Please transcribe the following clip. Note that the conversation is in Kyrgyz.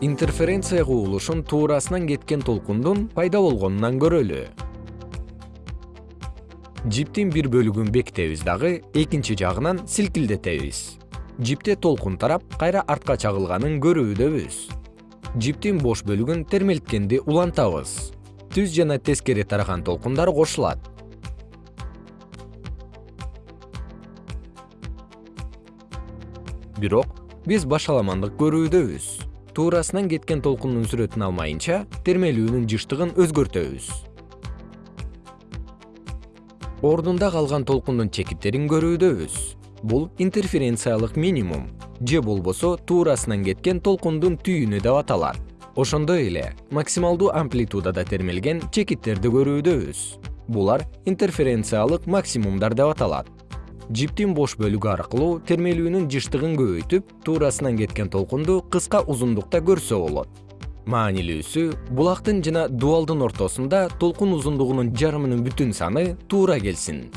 интерференция кубулушун туурасынан кеткен толкундун пайда болгонунан көрөлү. Жиптин бир бөлүгүн бекитебиз дагы экинчи жагынан силкилдетебиз. Жипте толкун тарап кайра артка чагылганын көрүүдөбүз. Жиптин бош бөлүгүн термелткенди улантабыз. Түз жана тескери тараган толкундар кошулат. Бирок биз башаламандык көрүүдөбүз туурасынан кеткен толкундун сүрөтүн алмайынча термелүүнүн жыштыгын өзгөртөбүз. Ордунда калган толкундун чекиттерин көрүүдөбүз. Бул интерференциялык минимум. Же болбосо туурасынан кеткен толкундун түйүнү деп аталат. Ошондой эле максималдуу амплитудада термелген чекиттерди көрүүдөбүз. Булар интерференциялык максимумдар деп аталат жиптин бош бөлүгү аркылуу термелүүнүн жыштыгын көбөйтүп туурасынан кеткен толкунду кыска узундукта көрсө болот. Маанилүүсү булактын жана дубалдын ортосунда толкун узундугунун жарымынын бүтүн саны туура келсин